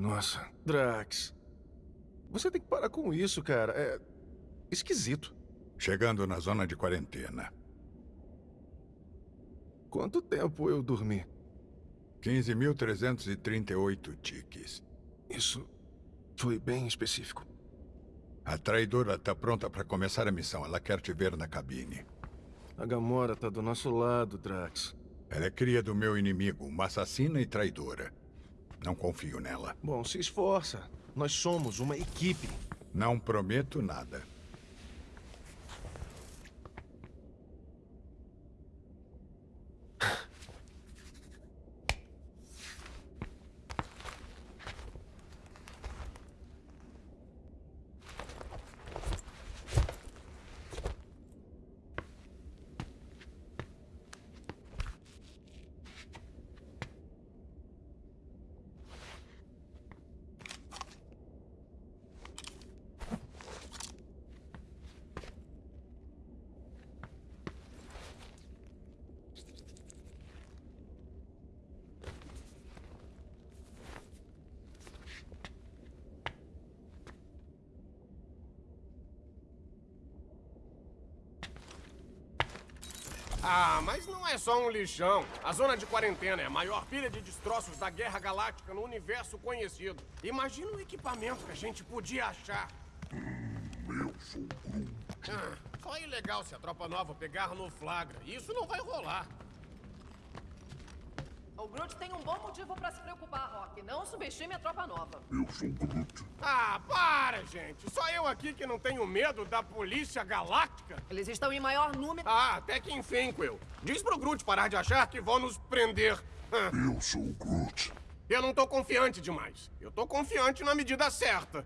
Nossa, Drax. Você tem que parar com isso, cara. É esquisito. Chegando na zona de quarentena. Quanto tempo eu dormi? 15.338 tiques. Isso foi bem específico. A traidora tá pronta para começar a missão. Ela quer te ver na cabine. A Gamora tá do nosso lado, Drax. Ela é cria do meu inimigo, uma assassina e traidora. Não confio nela. Bom, se esforça. Nós somos uma equipe. Não prometo nada. Ah, mas não é só um lixão. A zona de quarentena é a maior pilha de destroços da Guerra Galáctica no universo conhecido. Imagina o equipamento que a gente podia achar. Eu sou Groot. Ah, só é ilegal se a tropa nova pegar no flagra. Isso não vai rolar. O Groot tem um bom motivo pra se preocupar, Rock. Não subestime a tropa nova. Eu sou Groot. Ah, para, gente. Só eu aqui que não tenho medo da polícia galáctica? Eles estão em maior número... Ah, até que enfim, Quill. Diz pro Groot parar de achar que vão nos prender. Eu sou Groot. eu não tô confiante demais. Eu tô confiante na medida certa.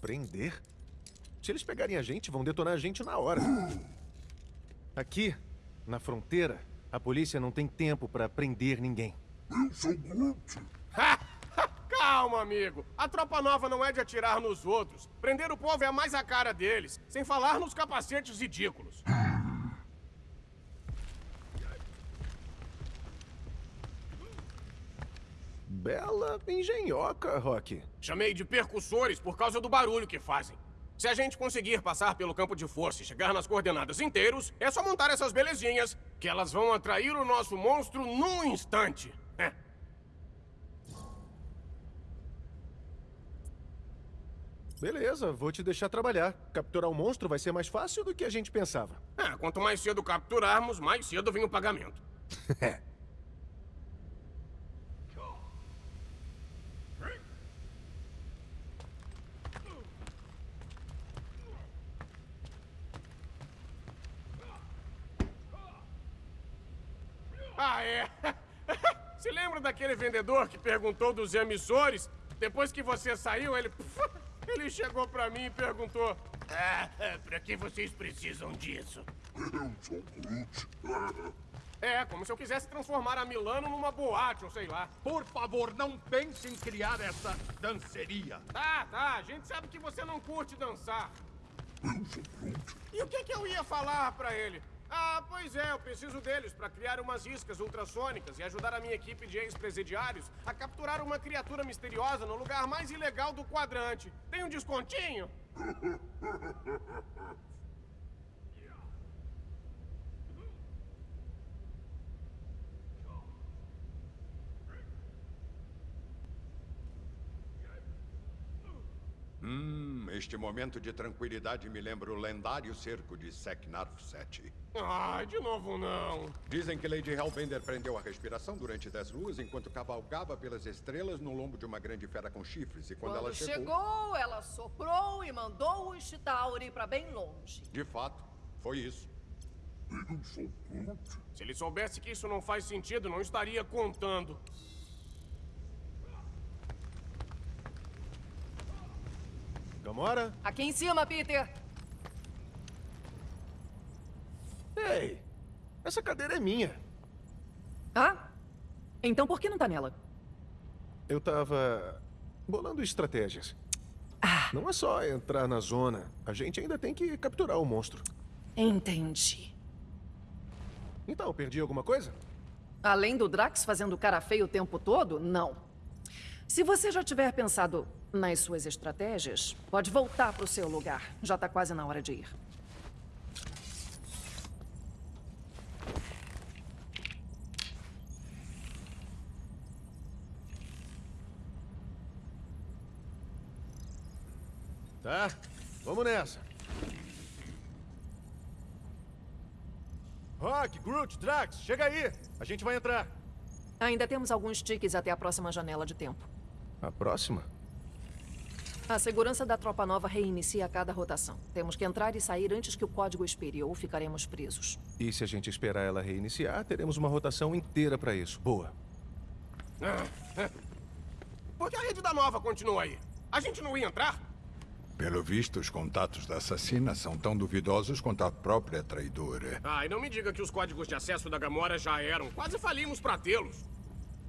Prender? Se eles pegarem a gente, vão detonar a gente na hora. Aqui, na fronteira, a polícia não tem tempo pra prender ninguém. Eu sou Groot. Calma, amigo. A tropa nova não é de atirar nos outros. Prender o povo é mais a cara deles. Sem falar nos capacetes ridículos. Bela engenhoca, Rock. Chamei de percussores por causa do barulho que fazem. Se a gente conseguir passar pelo campo de força e chegar nas coordenadas inteiros, é só montar essas belezinhas, que elas vão atrair o nosso monstro num instante. É. Beleza, vou te deixar trabalhar. Capturar o monstro vai ser mais fácil do que a gente pensava. É, quanto mais cedo capturarmos, mais cedo vem o pagamento. Ah, é? Se lembra daquele vendedor que perguntou dos emissores? Depois que você saiu, ele... Ele chegou pra mim e perguntou... Ah, pra que vocês precisam disso? Eu sou Groot. É, como se eu quisesse transformar a Milano numa boate, ou sei lá. Por favor, não pense em criar essa danceria. Tá, tá, a gente sabe que você não curte dançar. Eu sou Groot. E o que que eu ia falar pra ele? Ah, pois é, eu preciso deles pra criar umas iscas ultrassônicas e ajudar a minha equipe de ex-presidiários a capturar uma criatura misteriosa no lugar mais ilegal do quadrante. Tem um descontinho? Hum, este momento de tranquilidade me lembra o lendário cerco de Seknarf 7. Ai, de novo não. Dizem que Lady Hellbender prendeu a respiração durante dez luas enquanto cavalgava pelas estrelas no lombo de uma grande fera com chifres. E quando, Quando ela chegou... chegou, ela soprou e mandou o Chitauri pra bem longe. De fato, foi isso. Eu sou Groot. Se ele soubesse que isso não faz sentido, não estaria contando. Gamora? Aqui em cima, Peter. Ei, essa cadeira é minha. Ah? Então por que não tá nela? Eu tava bolando estratégias. Não é só entrar na zona. A gente ainda tem que capturar o monstro. Entendi. Então, perdi alguma coisa? Além do Drax fazendo cara feio o tempo todo, não. Se você já tiver pensado nas suas estratégias, pode voltar para o seu lugar. Já tá quase na hora de ir. Tá, vamos nessa. Rock, Groot, Drax, chega aí. A gente vai entrar. Ainda temos alguns tiques até a próxima janela de tempo. A próxima? A segurança da tropa nova reinicia a cada rotação. Temos que entrar e sair antes que o código expire ou ficaremos presos. E se a gente esperar ela reiniciar, teremos uma rotação inteira pra isso. Boa. Por que a rede da nova continua aí? A gente não ia entrar? Pelo visto, os contatos da assassina são tão duvidosos quanto a própria traidora. Ai, não me diga que os códigos de acesso da Gamora já eram. Quase falimos pra tê-los.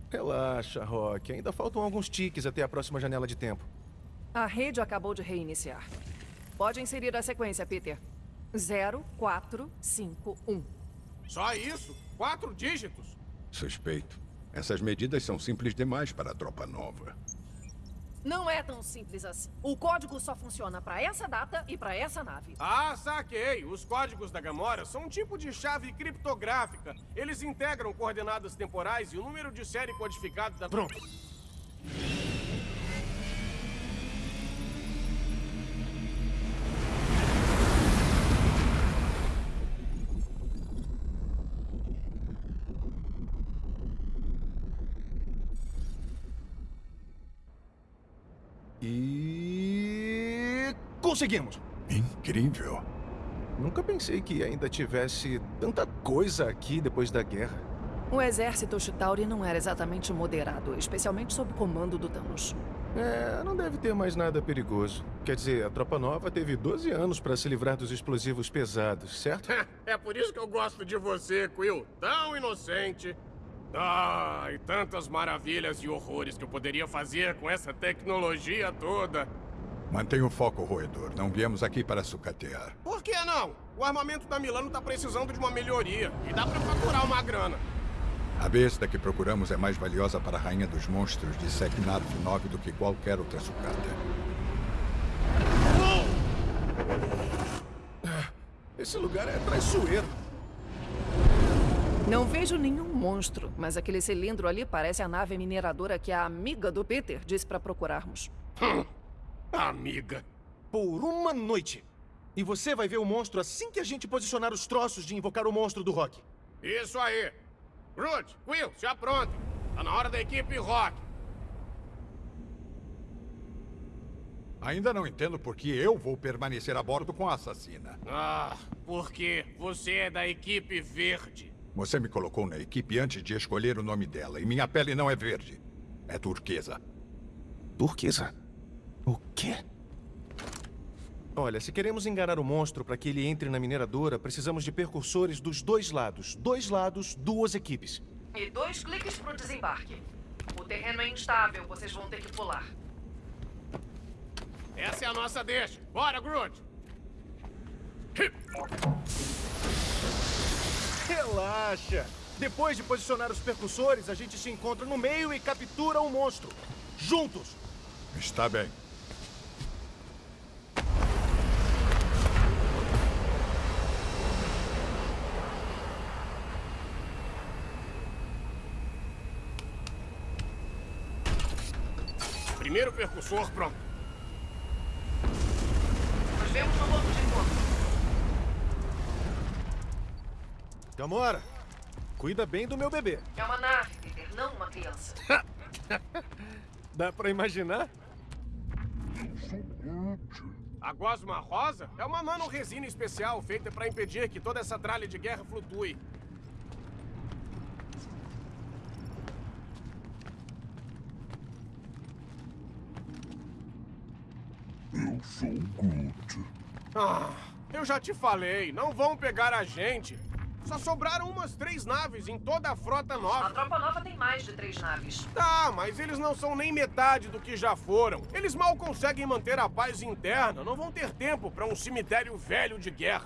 Relaxa, Rock. Ainda faltam alguns tiques até a próxima janela de tempo. A rede acabou de reiniciar. Pode inserir a sequência, Peter. 0451. Só isso? Quatro dígitos? Suspeito. Essas medidas são simples demais para a tropa nova. Não é tão simples assim. O código só funciona para essa data e para essa nave. Ah, saquei. Os códigos da Gamora são um tipo de chave criptográfica. Eles integram coordenadas temporais e o número de série codificado da... Pronto. Conseguimos! Incrível. Nunca pensei que ainda tivesse tanta coisa aqui depois da guerra. O exército Chitauri não era exatamente moderado, especialmente sob comando do Thanos. É, não deve ter mais nada perigoso. Quer dizer, a tropa nova teve 12 anos para se livrar dos explosivos pesados, certo? É por isso que eu gosto de você, Quill. Tão inocente. Ah, e tantas maravilhas e horrores que eu poderia fazer com essa tecnologia toda. Mantenha o foco, roedor. Não viemos aqui para sucatear. Por que não? O armamento da Milano tá precisando de uma melhoria. E dá pra faturar uma grana. A besta que procuramos é mais valiosa para a Rainha dos Monstros de Seknarf 9 do que qualquer outra sucata. Esse lugar é traiçoeiro. Não vejo nenhum monstro, mas aquele cilindro ali parece a nave mineradora que a amiga do Peter disse para procurarmos. Amiga. Por uma noite. E você vai ver o monstro assim que a gente posicionar os troços de invocar o monstro do rock. Isso aí. Groot, Quill, se aprontem. Tá na hora da equipe Rock. Ainda não entendo por que eu vou permanecer a bordo com a assassina. Ah, porque você é da equipe verde. Você me colocou na equipe antes de escolher o nome dela, e minha pele não é verde. É turquesa. Turquesa? O quê? Olha, se queremos enganar o monstro para que ele entre na mineradora, precisamos de percursores dos dois lados. Dois lados, duas equipes. E dois cliques pro desembarque. O terreno é instável, vocês vão ter que pular. Essa é a nossa deixa. Bora, Groot. Relaxa. Depois de posicionar os percussores, a gente se encontra no meio e captura o monstro. Juntos. Está bem. Primeiro percussor pronto. Nos vemos no ponto de encontro. Gamora, cuida bem do meu bebê. É uma nave, Peter, não uma criança. Dá pra imaginar? A gosma rosa é uma nanoresina especial feita para impedir que toda essa tralha de guerra flutue. Eu sou o Groot. Ah, eu já te falei, não vão pegar a gente. Só sobraram umas três naves em toda a frota A nova. tropa nova tem mais de três naves. Tá, mas eles não são nem metade do que já foram. Eles mal conseguem manter a paz interna. Não vão ter tempo para um cemitério velho de guerra.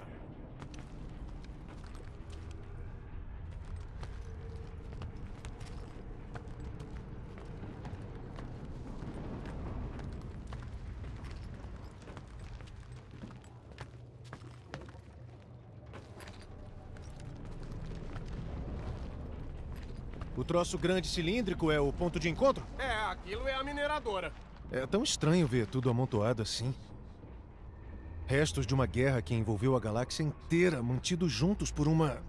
O troço grande cilíndrico é o ponto de encontro? É, aquilo é a mineradora. É tão estranho ver tudo amontoado assim. Restos de uma guerra que envolveu a galáxia inteira, mantidos juntos por uma.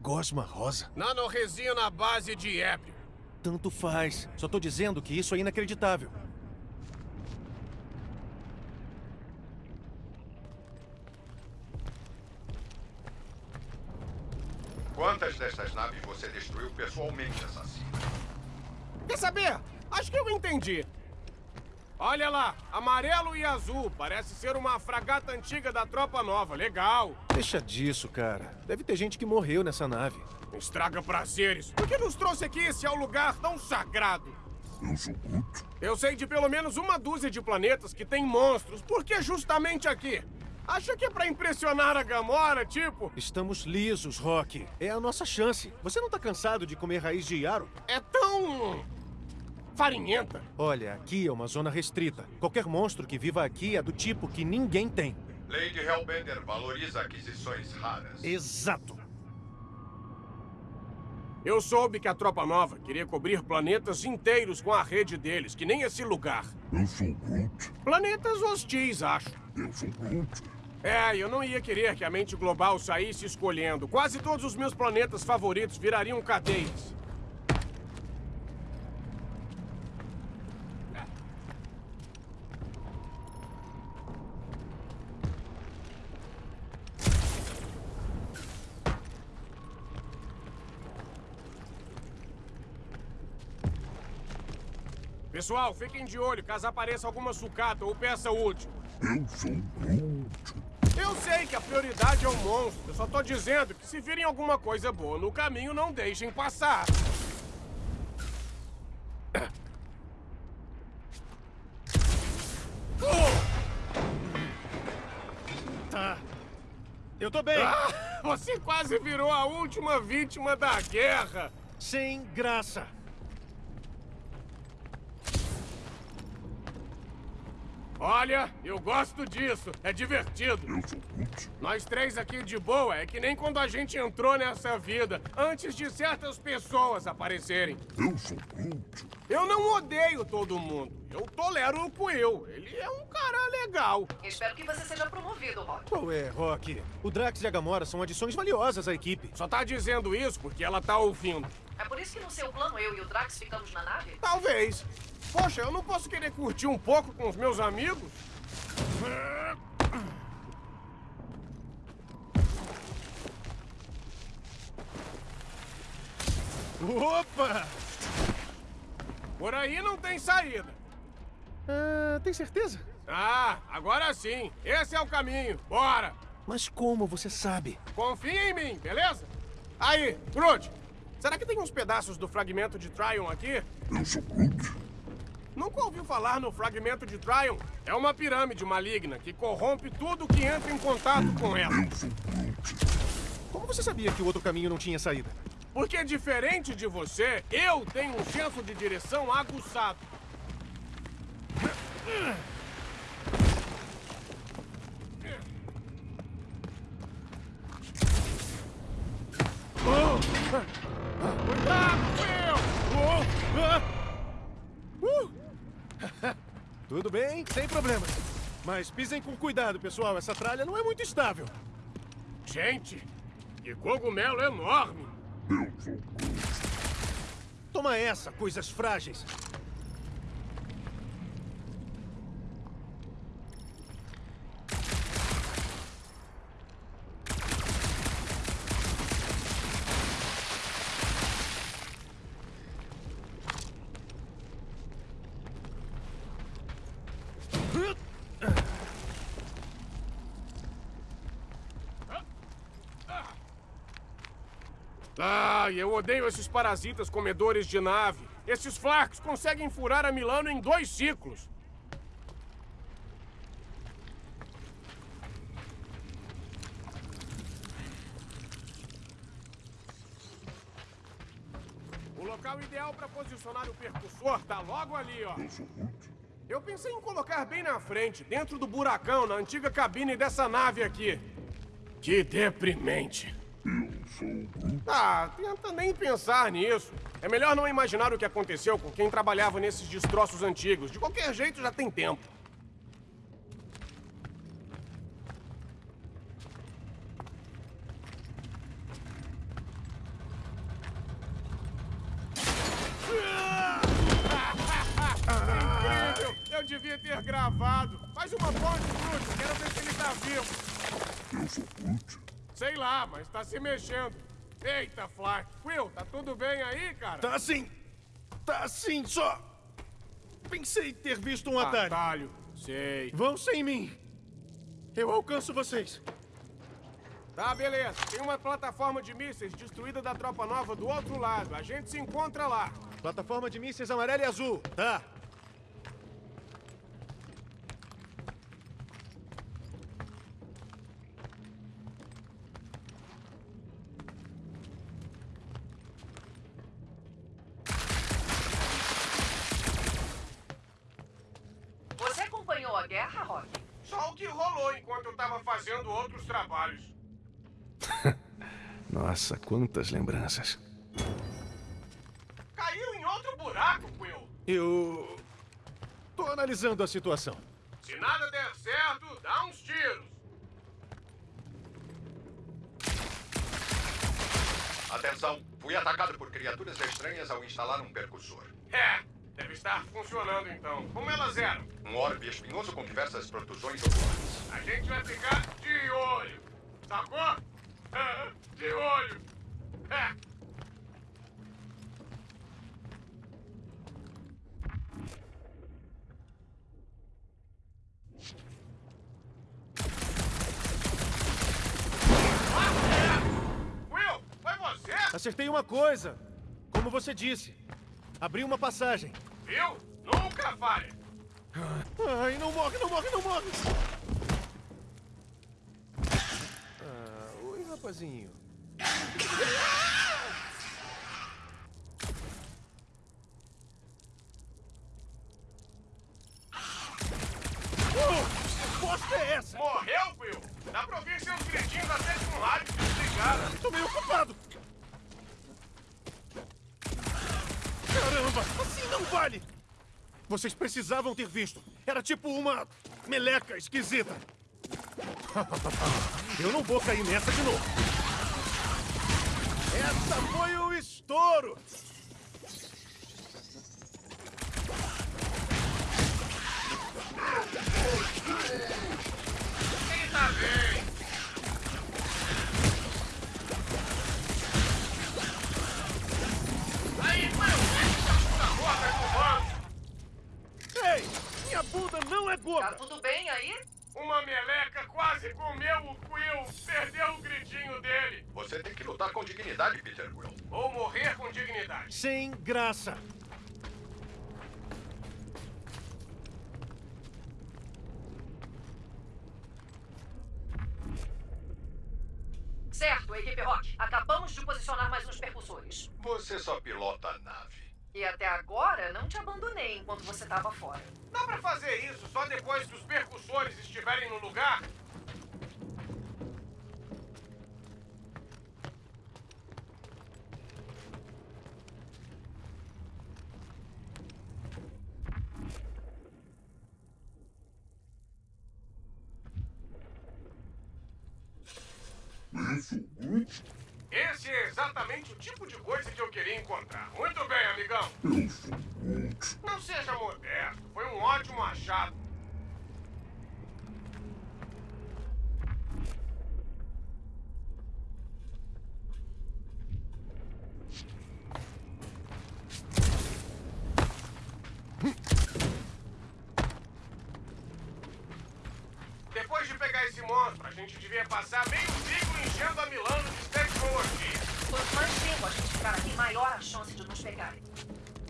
gosma rosa. Nanoresina à base de ébrio. Tanto faz. Só tô dizendo que isso é inacreditável. Quantas dessas naves você destruiu pessoalmente, assassino? Quer saber? Acho que eu entendi. Olha lá, amarelo e azul. Parece ser uma fragata antiga da tropa nova. Legal. Deixa disso, cara. Deve ter gente que morreu nessa nave. Estraga prazeres. O que nos trouxe aqui esse é um lugar tão sagrado? Eu sou Groot. Eu sei de pelo menos uma dúzia de planetas que tem monstros. Por que justamente aqui? Acha que é pra impressionar a Gamora, tipo? Estamos lisos, Rock. É a nossa chance. Você não tá cansado de comer raiz de Yaro? É tão... farinhenta. Olha, aqui é uma zona restrita. Qualquer monstro que viva aqui é do tipo que ninguém tem. Lady Hellbender valoriza aquisições raras. Exato. Eu soube que a Tropa Nova queria cobrir planetas inteiros com a rede deles, que nem esse lugar. Eu sou Groot. Planetas hostis, acho. Eu sou Groot. É, eu não ia querer que a mente global saísse escolhendo. Quase todos os meus planetas favoritos virariam cadeias. Pessoal, fiquem de olho caso apareça alguma sucata ou peça útil. Eu sou Groot. Eu sei que a prioridade é o monstro. Eu só tô dizendo que se virem alguma coisa boa no caminho, não deixem passar. Tá. Eu tô bem. Ah, você quase virou a última vítima da guerra. Sem graça. Olha, eu gosto disso. É divertido. Eu sou Groot. Nós três aqui de boa é que nem quando a gente entrou nessa vida, antes de certas pessoas aparecerem. Eu sou Groot. Eu não odeio todo mundo. Eu tolero o Quill. Ele é um cara legal. Espero que você seja promovido, Rock. Qual é, Rock? O Drax e a Gamora são adições valiosas à equipe. Só tá dizendo isso porque ela tá ouvindo. É por isso que no seu plano eu e o Drax ficamos na nave? Talvez. Poxa, eu não posso querer curtir um pouco com os meus amigos? Opa! Por aí não tem saída. Ah, tem certeza? Ah, agora sim. Esse é o caminho. Bora. Mas como você sabe? Confia em mim, beleza? Aí, Groot. Será que tem uns pedaços do fragmento de Tryon aqui? Eu sou Groot. Nunca ouviu falar no fragmento de Tryon? É uma pirâmide maligna que corrompe tudo que entra em contato com ela. Como você sabia que o outro caminho não tinha saída? Porque diferente de você, eu tenho um senso de direção aguçado. Cuidado, Will! Uh! Tudo bem, sem problemas. Mas pisem com cuidado, pessoal. Essa tralha não é muito estável. Gente, que cogumelo enorme! Eu. Toma essa, coisas frágeis. Ai, eu odeio esses parasitas comedores de nave. Esses flacos conseguem furar a Milano em dois ciclos. O local ideal para posicionar o percussor tá logo ali, ó. Eu pensei em colocar bem na frente, dentro do buracão, na antiga cabine dessa nave aqui. Que deprimente. Eu sou. Ah, tenta nem pensar nisso. É melhor não imaginar o que aconteceu com quem trabalhava nesses destroços antigos. De qualquer jeito, já tem tempo. Mas tá se mexendo. Eita, Fly. Will, tá tudo bem aí, cara? Tá assim. Tá assim, só. Pensei ter visto um atalho. Atalho. Sei. Vão sem mim. Eu alcanço vocês. Tá, beleza. Tem uma plataforma de mísseis destruída da tropa nova do outro lado. A gente se encontra lá. Plataforma de mísseis amarela e azul. Tá. Você acompanhou a guerra, Rock? Só o que rolou enquanto eu tava fazendo outros trabalhos. Nossa, quantas lembranças. Caiu em outro buraco, Will. Eu. tô analisando a situação. Se nada der certo, dá uns tiros. Atenção, fui atacado por criaturas estranhas ao instalar um percussor. É, deve estar funcionando então. Como elas eram? Um orbe espinhoso com diversas protusões oculares. A gente vai ficar de olho. Sacou? De olho. É. Will, foi você? Acertei uma coisa. Como você disse. Abri uma passagem. Viu? Nunca falha. Ai, não morre, não morre, não morre! Ah, oi, rapazinho. Oh, que bosta é essa? Morreu, Will? Dá pra ouvir seus gritinhos até com o rádio desligado. Tô meio ocupado. Caramba, assim não vale! Vocês precisavam ter visto. Era tipo uma meleca esquisita. Eu não vou cair nessa de novo. Essa foi o estouro! De posicionar mais uns percussores. Você só pilota a nave. E até agora não te abandonei enquanto você estava fora. Dá pra fazer isso só depois que os percussores estiverem no lugar? Eu sou Groot. Esse é exatamente o tipo de coisa que eu queria encontrar. Muito bem, amigão. Eu sou Groot. Não seja modesto. Foi um ótimo achado. Depois de pegar esse monstro, a gente devia passar meio ciclo enchendo a Milano de tecnologia. Quanto mais tempo a gente ficar aqui, maior a chance de nos pegarem.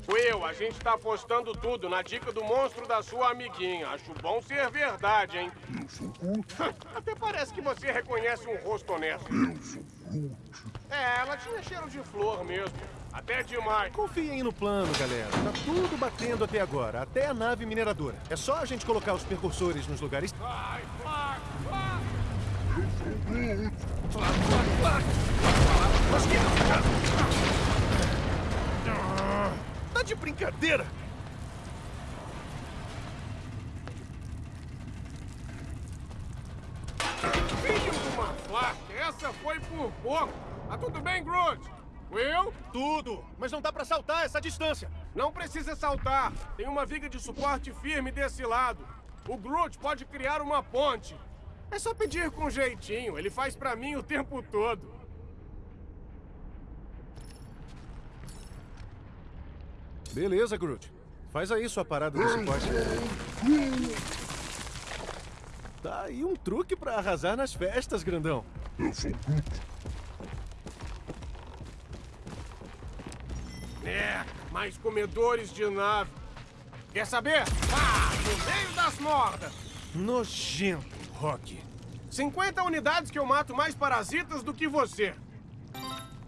Will, a gente tá apostando tudo na dica do monstro da sua amiguinha. Acho bom ser verdade, hein? Eu sou Groot. Até parece que você reconhece um rosto honesto. Eu sou Groot. É, ela tinha cheiro de flor mesmo. Até demais. Confiem no plano, galera. Tá tudo batendo até agora, até a nave mineradora. É só a gente colocar os percursores nos lugares. Vai, vai, vai! Eu sou Groot. Mas que... Tá de brincadeira? Filho de uma flaca, essa foi por pouco. Tá tudo bem, Groot? Will? Tudo! Mas não dá pra saltar essa distância! Não precisa saltar. Tem uma viga de suporte firme desse lado. O Groot pode criar uma ponte. É só pedir com jeitinho. Ele faz pra mim o tempo todo. Beleza, Groot. Faz aí sua parada de suporte. Tá aí um truque pra arrasar nas festas, grandão. Eu sou Groot. É, mais comedores de nave. Quer saber? Ah, no meio das mordas. Nojento, Rock. 50 unidades que eu mato mais parasitas do que você.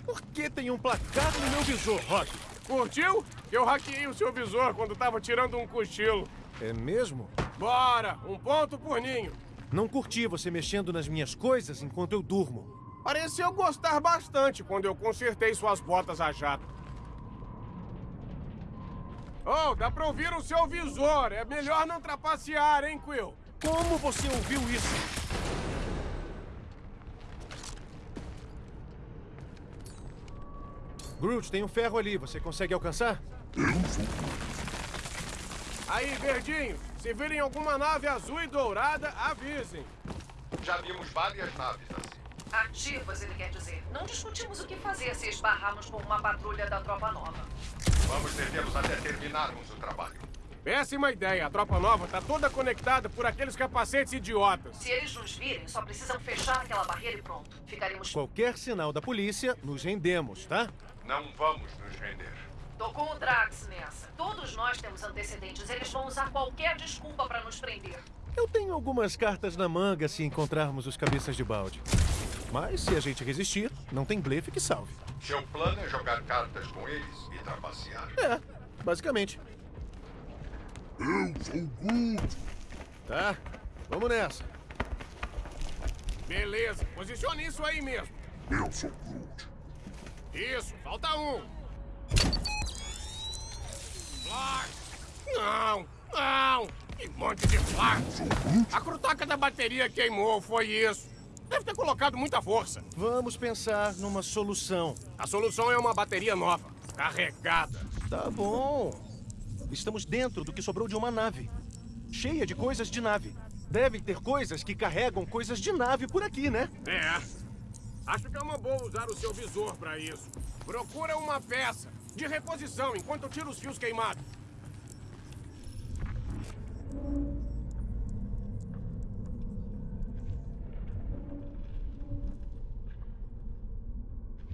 Por que tem um placar no meu visor, Rock? Curtiu? Eu hackeei o seu visor quando tava tirando um cochilo. É mesmo? Bora, um ponto por ninho. Não curti você mexendo nas minhas coisas enquanto eu durmo. Pareceu gostar bastante quando eu consertei suas botas a jato. Oh, dá pra ouvir o seu visor. É melhor não trapacear, hein, Quill? Como você ouviu isso? Groot, tem um ferro ali. Você consegue alcançar? Aí, verdinho, se virem alguma nave azul e dourada, avisem. Já vimos várias naves assim. Ativas, ele quer dizer. Não discutimos o que fazer se esbarrarmos com uma patrulha da Tropa Nova. Vamos detê-los até terminarmos o trabalho. Péssima ideia. A tropa nova tá toda conectada por aqueles capacetes idiotas. Se eles nos virem, só precisam fechar aquela barreira e pronto. Ficaremos... Qualquer sinal da polícia, nos rendemos, tá? Não vamos nos render. Tô com o Drax nessa. Todos nós temos antecedentes. Eles vão usar qualquer desculpa pra nos prender. Eu tenho algumas cartas na manga se encontrarmos os cabeças de balde. Mas se a gente resistir, não tem blefe que salve. Seu plano é jogar cartas com eles e trapacear. É, basicamente. Eu sou Groot. Tá, vamos nessa. Beleza, posicione isso aí mesmo. Eu sou Groot. Isso, falta um. Flash! Não, não! Que monte de flash! A crutaca da bateria queimou, foi isso. Deve ter colocado muita força. Vamos pensar numa solução. A solução é uma bateria nova, carregada. Tá bom. Estamos dentro do que sobrou de uma nave. Cheia de coisas de nave. Devem ter coisas que carregam coisas de nave por aqui, né? É. Acho que é uma boa usar o seu visor pra isso. Procura uma peça de reposição enquanto eu tiro os fios queimados.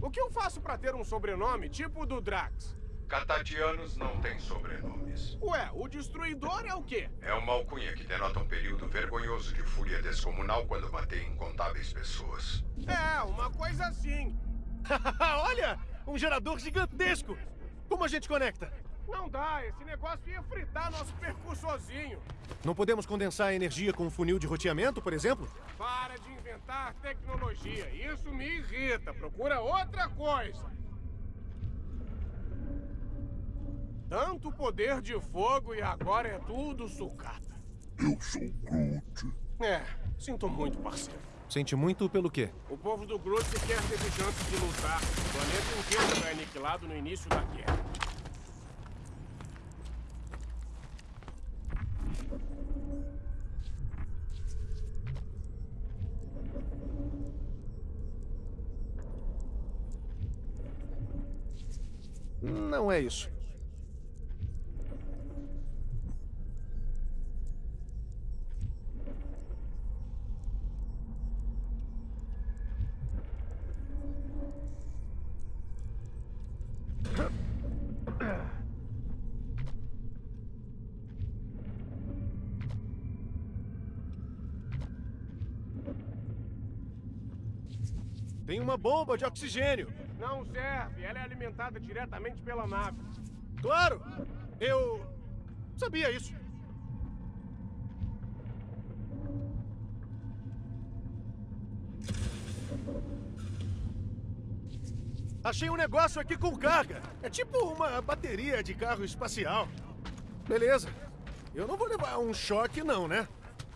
O que eu faço pra ter um sobrenome tipo o do Drax? Catatianos não têm sobrenomes. Ué, o Destruidor é o quê? É uma alcunha que denota um período vergonhoso de fúria descomunal quando matei incontáveis pessoas. É, uma coisa assim. Olha! Um gerador gigantesco! Como a gente conecta? Não dá, esse negócio ia fritar nosso percursorzinho. Não podemos condensar a energia com um funil de roteamento, por exemplo? Para de inventar tecnologia. Isso me irrita. Procura outra coisa. Tanto poder de fogo e agora é tudo sucata. Eu sou Groot. É, sinto muito, parceiro. Sente muito pelo quê? O povo do Groot sequer teve chance de lutar. O planeta inteiro foi aniquilado no início da guerra. Não é isso. Uma bomba de oxigênio. Não serve, ela é alimentada diretamente pela nave. Claro! Eu sabia isso. Achei um negócio aqui com carga. É tipo uma bateria de carro espacial. Beleza. Eu não vou levar um choque, não, né?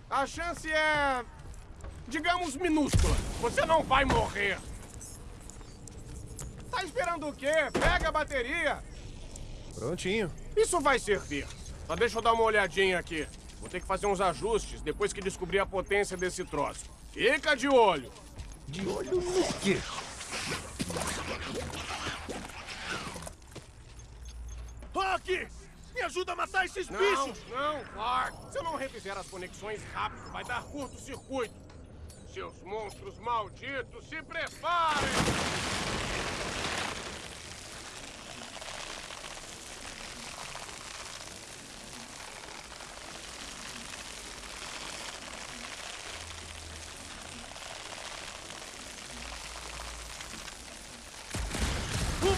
A chance é. digamos, minúscula. Você não vai morrer. Esperando o quê? Pega a bateria. Prontinho. Isso vai servir. Só deixa eu dar uma olhadinha aqui. Vou ter que fazer uns ajustes depois que descobrir a potência desse troço. Fica de olho. De olho no quê? Rock! Me ajuda a matar esses Não, bichos! não, Clark. Se eu não refizer as conexões rápido, vai dar curto-circuito. Seus monstros malditos, se preparem!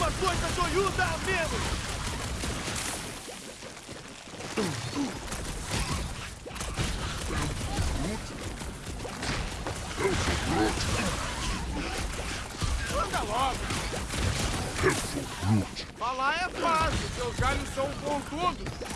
Uma coisa zoiuda a menos! Anda logo! Falar é fácil, seus galhos são pontudos.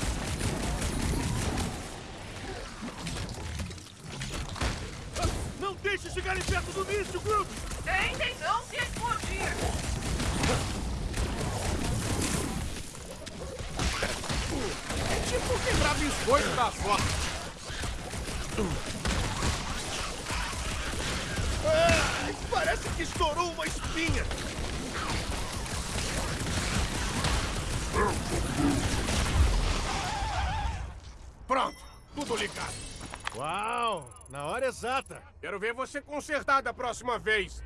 ver você consertar da próxima vez.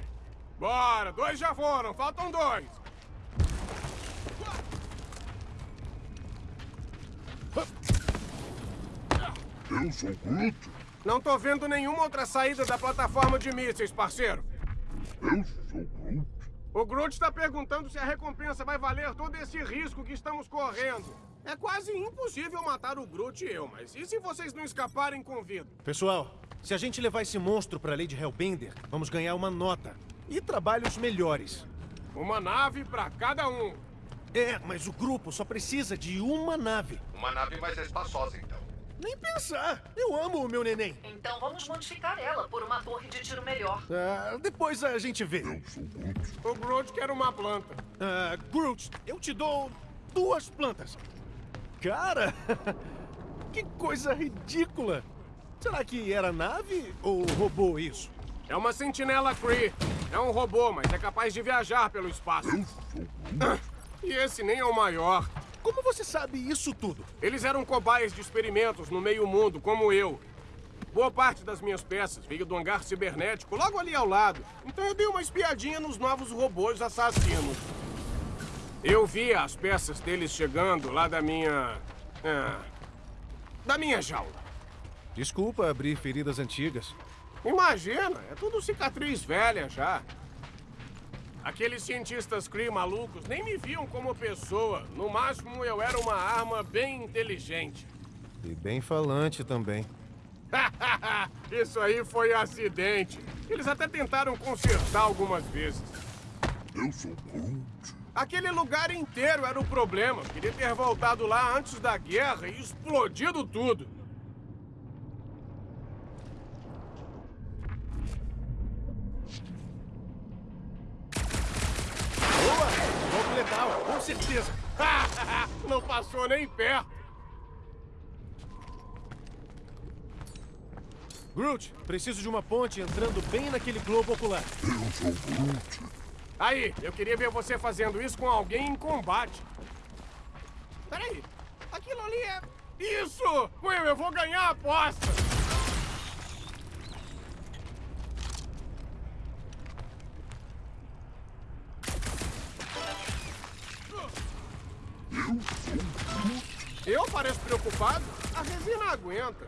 Bora, dois já foram, faltam dois. Eu sou Groot! Não tô vendo nenhuma outra saída da plataforma de mísseis, parceiro. Eu sou Groot! O Groot está perguntando se a recompensa vai valer todo esse risco que estamos correndo. É quase impossível matar o Groot e eu, mas e se vocês não escaparem com vida? Pessoal, se a gente levar esse monstro pra Lady Hellbender, vamos ganhar uma nota. E trabalhos melhores. Uma nave pra cada um. É, mas o grupo só precisa de uma nave. Uma nave mais espaçosa, então. Nem pensar! Eu amo o meu neném. Então vamos modificar ela por uma torre de tiro melhor. Ah, depois a gente vê. Eu sou Groot! O Groot quer uma planta. Ah, Groot, eu te dou duas plantas. Cara, que coisa ridícula. Será que era nave ou robô isso? É uma sentinela Kree. É um robô, mas é capaz de viajar pelo espaço. Groot! E esse nem é o maior. Como você sabe isso tudo? Eles eram cobaias de experimentos no meio mundo, como eu. Boa parte das minhas peças veio do hangar cibernético logo ali ao lado. Então eu dei uma espiadinha nos novos robôs assassinos. Eu vi as peças deles chegando lá da minha. ah, da minha jaula. Desculpa abrir feridas antigas. Imagina, é tudo cicatriz velha já. Aqueles cientistas Kree malucos nem me viam como pessoa. No máximo, eu era uma arma bem inteligente. E bem falante também. Isso aí foi acidente. Eles até tentaram consertar algumas vezes. Eu sou Groot! Aquele lugar inteiro era o problema. Queria ter voltado lá antes da guerra e explodido tudo. Boa! Com certeza. Não passou nem perto. Groot, preciso de uma ponte entrando bem naquele globo ocular. Eu sou Groot! Aí, eu queria ver você fazendo isso com alguém em combate. Peraí, aquilo ali é... Isso! Will, eu vou ganhar a aposta! Eu parece preocupado. A resina aguenta.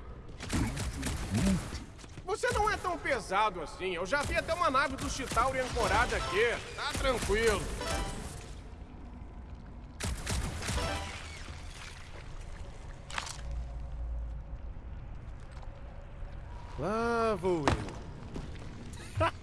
Você não é tão pesado assim. Eu já vi até uma nave do Chitauri ancorada aqui. Tá tranquilo. Lá vou eu.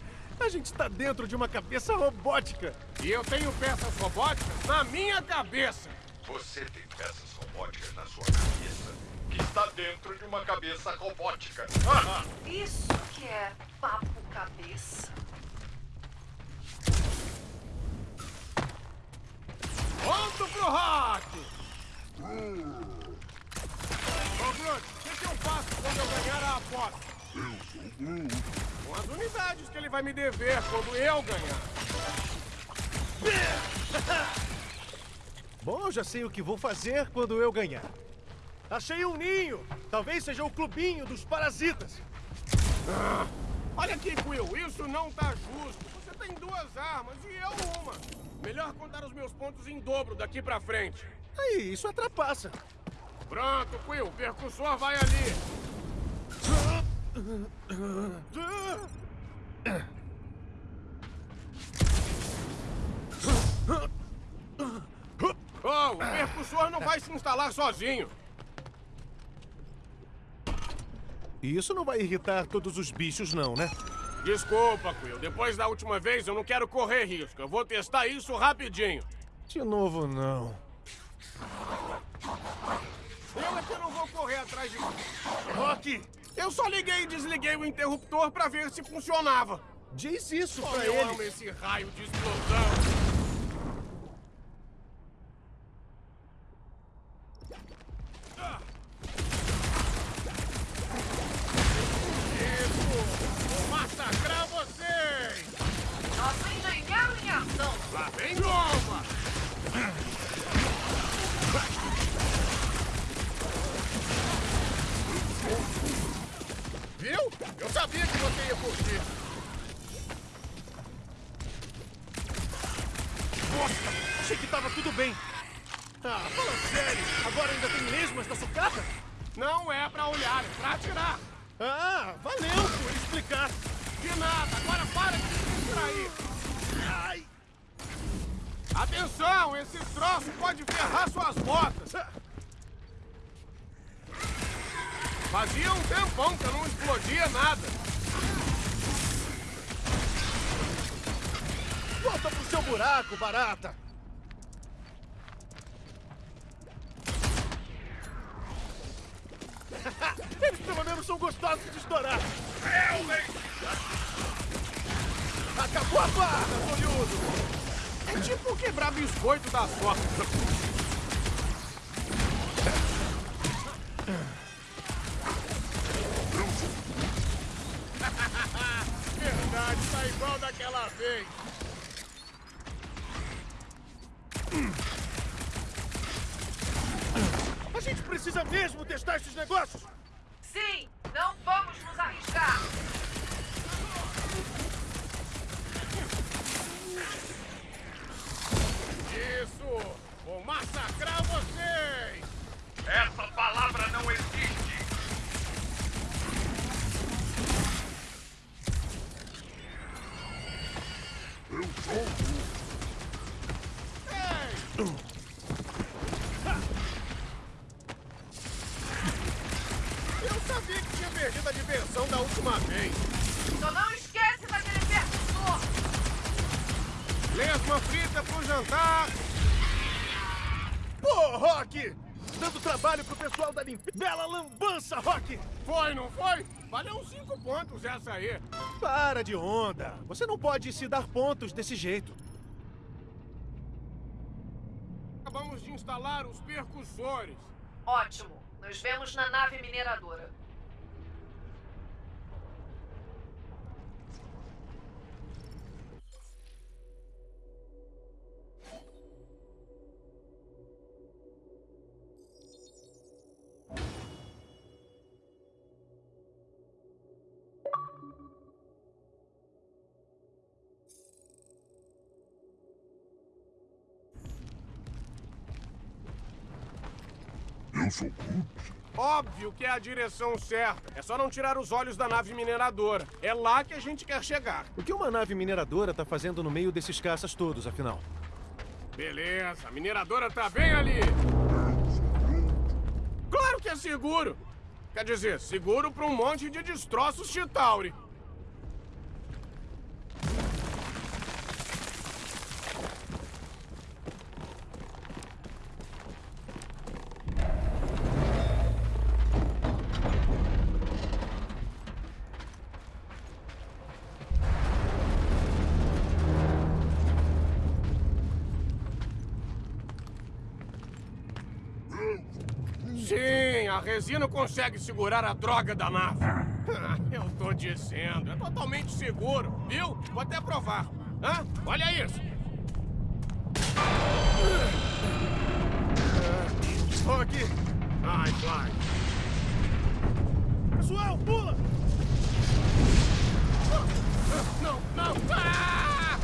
A gente está dentro de uma cabeça robótica. E eu tenho peças robóticas na minha cabeça. Você tem peças robóticas na sua cabeça que está dentro de uma cabeça robótica. Isso que é papo cabeça. Ponto pro rock! Ô, Groot, o que, que eu faço quando eu ganhar a aposta? Com as unidades que ele vai me dever quando eu ganhar. Bom, já sei o que vou fazer quando eu ganhar. Achei um ninho! Talvez seja o clubinho dos parasitas. Olha aqui, Quill, isso não tá justo. Você tem duas armas e eu uma. Melhor contar os meus pontos em dobro daqui pra frente. Aí, isso atrapassa. Pronto, Quill, o percussor vai ali. Oh, o percussor não vai se instalar sozinho. Isso não vai irritar todos os bichos, não, né? Desculpa, Quill. Depois da última vez, eu não quero correr risco. Eu vou testar isso rapidinho. De novo, não. Eu é que não vou correr atrás de... Rock, Eu só liguei e desliguei o interruptor pra ver se funcionava. diz isso Como pra eu ele. amo esse raio de explosão. Eu sabia que você ia curtir. Nossa, achei que tava tudo bem. Ah, fala sério. Agora ainda tem lesmas na sucata? Não é pra olhar, é pra atirar. Ah, valeu por explicar. De nada, agora para de se distrair. Ai, Atenção, esse troço pode ferrar suas botas. Fazia um tempão que eu não explodia nada. volta pro seu buraco, barata. Eles pelo menos são gostosos de estourar. Acabou a barra, olhudo. É tipo quebrar biscoito da soca. Vez. A gente precisa mesmo testar esses negócios. Sim, não vamos nos arriscar. Isso! Vou massacrar essa aí. Para de onda. Você não pode se dar pontos desse jeito. Acabamos de instalar os percussores. Ótimo. Nos vemos na nave mineradora. Eu Eu sou Groot. Óbvio que é a direção certa. É só não tirar os olhos da nave mineradora. É lá que a gente quer chegar. O que uma nave mineradora tá fazendo no meio desses caças todos, afinal? Beleza, a mineradora tá bem ali. Claro que é seguro. Quer dizer, seguro pra um monte de destroços Chitauri. Sim, a resina consegue segurar a droga da nave. Ah, Eu tô dizendo, é totalmente seguro, viu? Vou até provar. Hã? Olha isso. Ó, aqui! Ai, vai. Pessoal, pula! Não, não! Ah!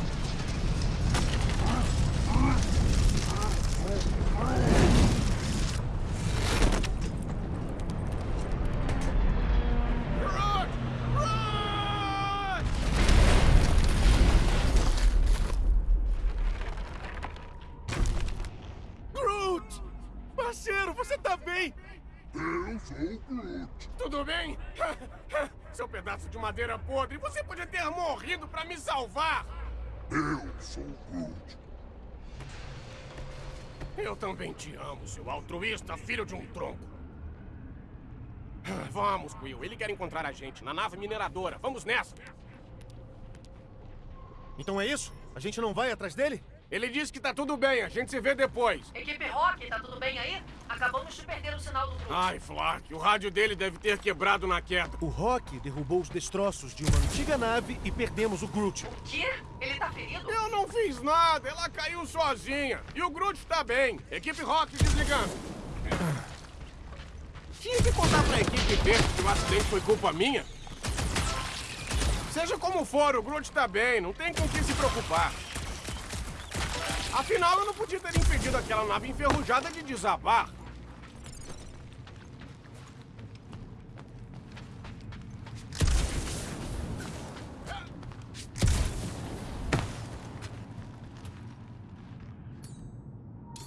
Groot! Groot! Groot! Parceiro, você tá bem? Eu sou Groot. Tudo bem? Seu pedaço de madeira podre, você podia ter morrido pra me salvar! Eu sou Groot. Eu também te amo, seu altruísta filho de um tronco. Vamos, Quill. Ele quer encontrar a gente na nave mineradora. Vamos nessa. Então é isso? A gente não vai atrás dele? Ele disse que tá tudo bem. A gente se vê depois. Equipe Rock, tá tudo bem aí? Acabamos de perder o sinal do Groot. Ai, Flark, o rádio dele deve ter quebrado na queda. O Rock derrubou os destroços de uma antiga nave e perdemos o Groot. O quê? Ele tá ferido? Eu não fiz nada. Ela caiu sozinha. E o Groot tá bem. Equipe Rock desligando. Tinha que contar pra equipe verde que o acidente foi culpa minha. Seja como for, o Groot tá bem. Não tem com que se preocupar. Afinal, eu não podia ter impedido aquela nave enferrujada de desabar.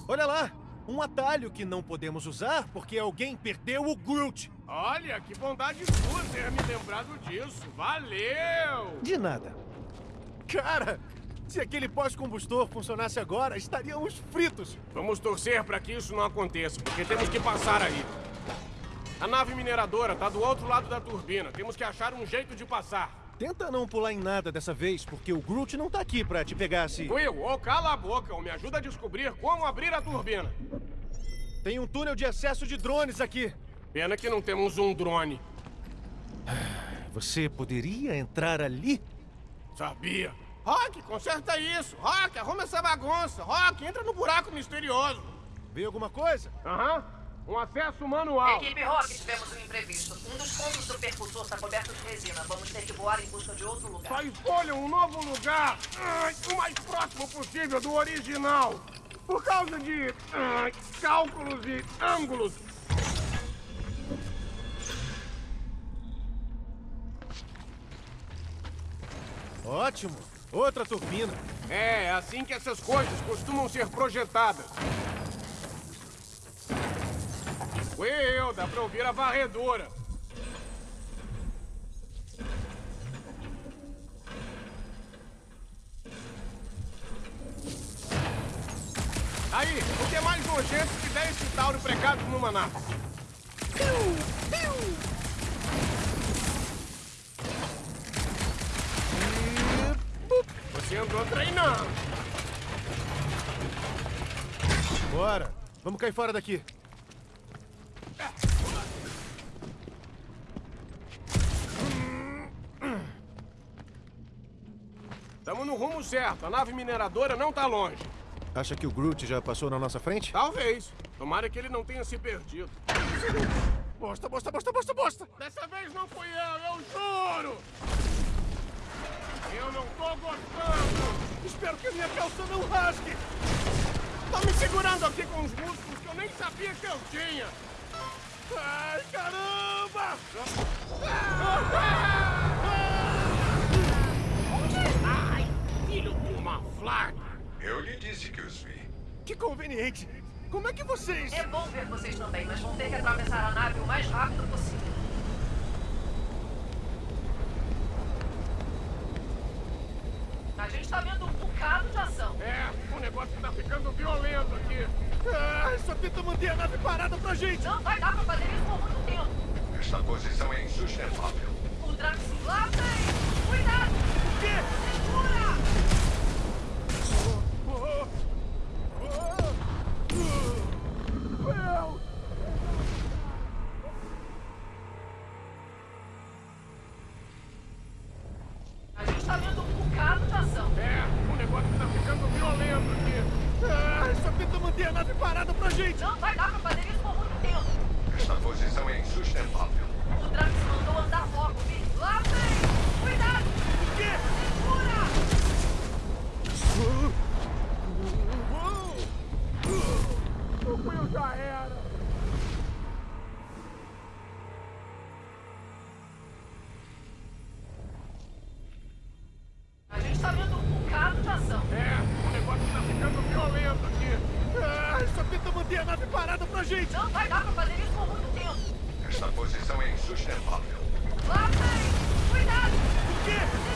Olha lá! Um atalho que não podemos usar porque alguém perdeu o Groot. Olha, que bondade sua ter me lembrado disso. Valeu! De nada. Cara, se aquele pós-combustor funcionasse agora, estaríamos fritos. Vamos torcer para que isso não aconteça, porque temos que passar aí. A nave mineradora tá do outro lado da turbina. Temos que achar um jeito de passar. Tenta não pular em nada dessa vez, porque o Groot não tá aqui pra te pegar se... Will, ou cala a boca ou me ajuda a descobrir como abrir a turbina. Tem um túnel de acesso de drones aqui. Pena que não temos um drone. Você poderia entrar ali? Sabia. Rock, conserta isso. Rock, arruma essa bagunça. Rock, entra no buraco misterioso. Vê alguma coisa? Aham. Um acesso manual. Equipe Rock, tivemos um imprevisto. Um dos pontos do percussor está coberto de resina. Vamos ter que voar em busca de outro lugar. Só escolha um novo lugar. O mais próximo possível do original. Por causa de cálculos e ângulos. Ótimo. Outra turbina. É, é assim que essas coisas costumam ser projetadas. Will, dá pra ouvir a varredura. Aí, o que é mais nojento que 10 centauros pregados numa nave? Bora. Vamos cair fora daqui. Estamos no rumo certo. A nave mineradora não tá longe. Acha que o Groot já passou na nossa frente? Talvez. Tomara que ele não tenha se perdido. Bosta, bosta, bosta, bosta, bosta! Dessa vez não fui eu, eu juro! Eu não tô gostando! Espero que a minha calça não rasgue! Tô me segurando aqui com os músculos que eu nem sabia que eu tinha! Ai, caramba! Ai, filho de uma! Eu lhe disse que os vi. Que conveniente. Como é que vocês... É bom ver vocês também, mas vão ter que atravessar a nave o mais rápido possível. A gente tá vendo um bocado de ação. É, o negócio tá ficando violento aqui. Ah, só tenta manter a nave parada pra gente. Não vai dar pra fazer isso por muito tempo. Esta posição é insustentável. O Drax lá vem! Cuidado! O quê? Pra gente. Não vai dar pra fazer isso por muito tempo. Esta posição é insustentável. Lá vem! Cuidado! O quê?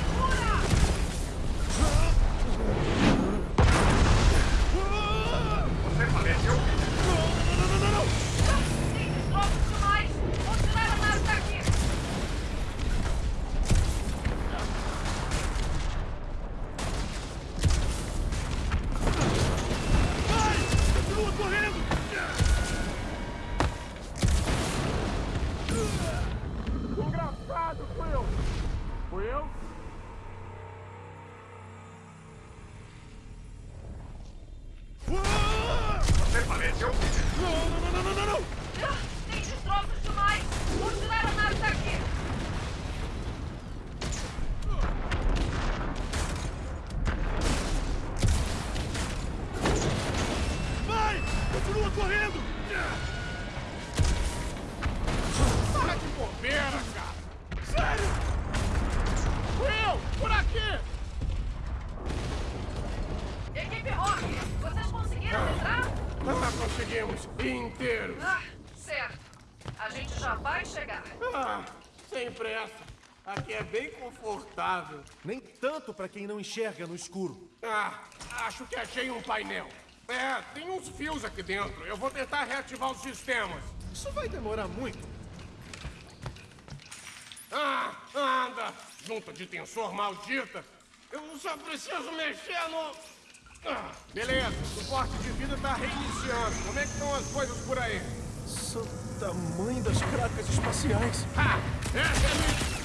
Confortável. Nem tanto pra quem não enxerga no escuro. Ah, acho que achei um painel. É, tem uns fios aqui dentro. Eu vou tentar reativar os sistemas. Isso vai demorar muito. Ah, anda! Junta de tensor maldita! Eu só preciso mexer no. Ah, beleza, o suporte de vida tá reiniciando. Como é que estão as coisas por aí? São tamanho das cracas espaciais. Ah, essa é a minha.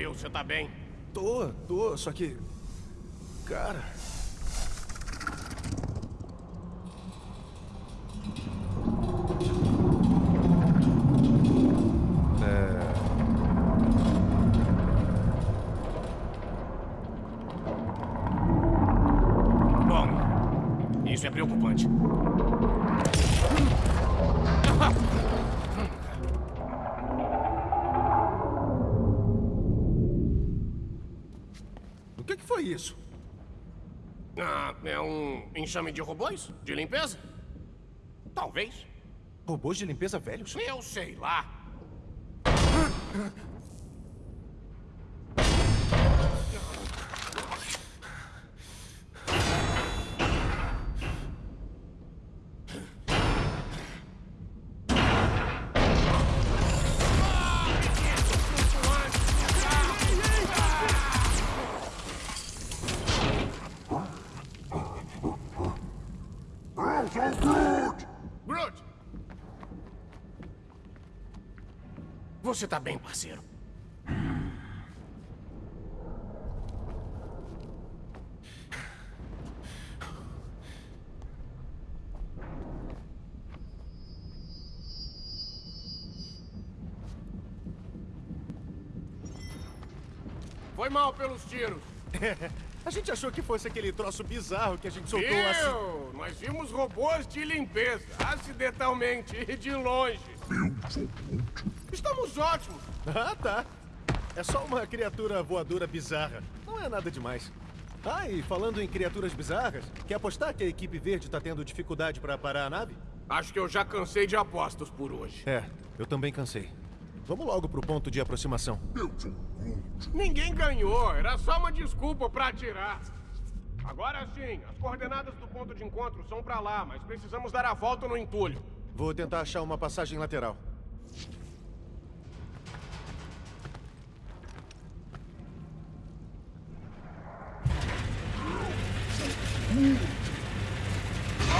Quill, você tá bem? Tô, tô, só que. Cara. Enxame de robôs? De limpeza? Talvez. Robôs de limpeza velhos? Eu sei lá. Você tá bem, parceiro. Foi mal pelos tiros. A gente achou que fosse aquele troço bizarro que a gente soltou assim. Viu? Nós vimos robôs de limpeza, acidentalmente e de longe. Estamos ótimos. Ah, tá. É só uma criatura voadora bizarra. Não é nada demais. Ah, e falando em criaturas bizarras, quer apostar que a equipe verde tá tendo dificuldade pra parar a nave? Acho que eu já cansei de apostas por hoje. É, eu também cansei. Vamos logo pro ponto de aproximação. Ninguém ganhou, era só uma desculpa pra atirar. Agora sim, as coordenadas do ponto de encontro são pra lá, mas precisamos dar a volta no entulho. Vou tentar achar uma passagem lateral.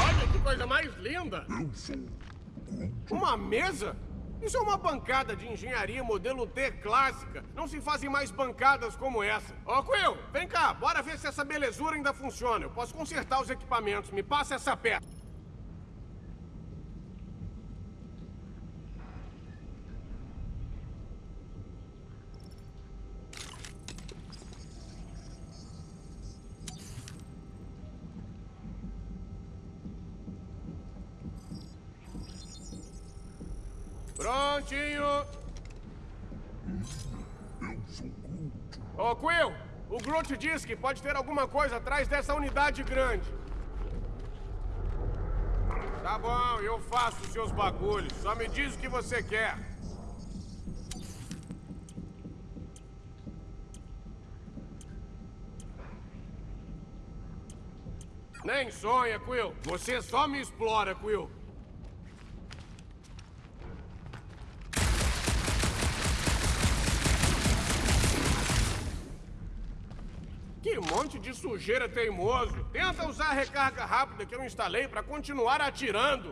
Olha que coisa mais linda! Uma mesa? Isso é uma bancada de engenharia modelo T clássica. Não se fazem mais bancadas como essa. Ô, Quill, vem cá, bora ver se essa belezura ainda funciona. Eu posso consertar os equipamentos. Me passa essa peça. Prontinho! Ô, Quill, o Groot diz que pode ter alguma coisa atrás dessa unidade grande. Tá bom, eu faço os seus bagulhos. Só me diz o que você quer. Nem sonha, Quill. Você só me explora, Quill. Que monte de sujeira teimoso! Tenta usar a recarga rápida que eu instalei para continuar atirando!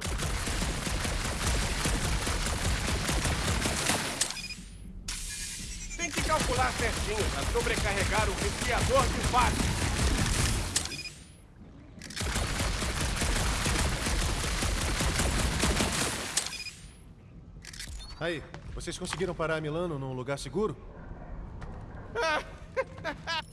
Tem que calcular certinho para sobrecarregar o resfriador de fato. Aí, vocês conseguiram parar Milano num lugar seguro?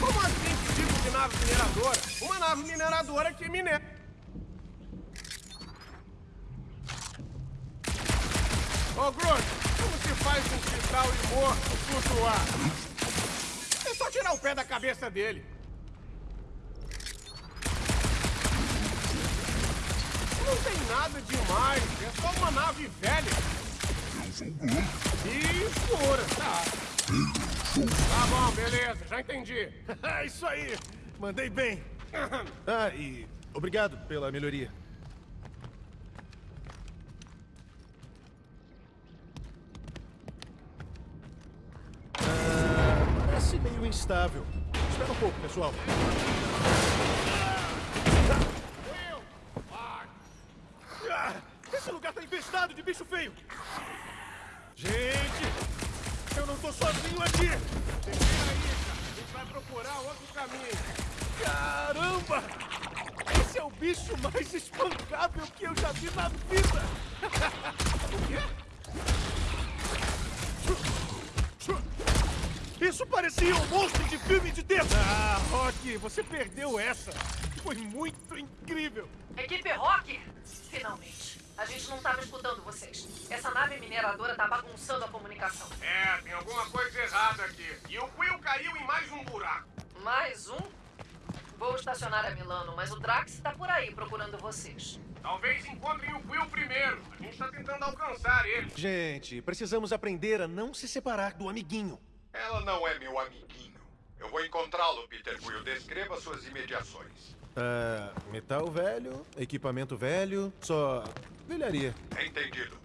Como assim que tipo de nave mineradora? Uma nave mineradora que minera. Ô, Groot, como se faz um cristal e morto flutuar? É só tirar o pé da cabeça dele. Não tem nada demais, é só uma nave velha. Eu sou Groot. E escura, tá. Tá bom, beleza, já entendi. Isso aí! Mandei bem! Ah, e obrigado pela melhoria. Ah, parece meio instável. Espera um pouco, pessoal. Esse lugar tá infestado de bicho feio! Gente! Eu não tô sozinho aqui! Aí, cara. A gente vai procurar outro caminho. Caramba! Esse é o bicho mais espancável que eu já vi na vida! O quê? Isso parecia um monstro de filme de terror! Ah, Rock, você perdeu essa! Foi muito incrível! Equipe Rock! Finalmente. A gente não estava escutando vocês. Essa nave mineradora tá bagunçando a comunicação. É, tem alguma coisa errada aqui. E o Quill caiu em mais um buraco. Mais um? Vou estacionar a Milano, mas o Drax tá por aí procurando vocês. Talvez encontrem o Quill primeiro. A gente tá tentando alcançar ele. Gente, precisamos aprender a não se separar do amiguinho. Ela não é meu amiguinho. Eu vou encontrá-lo, Peter Quill. Descreva suas imediações. Ah, metal velho, equipamento velho, só velharia. Entendido.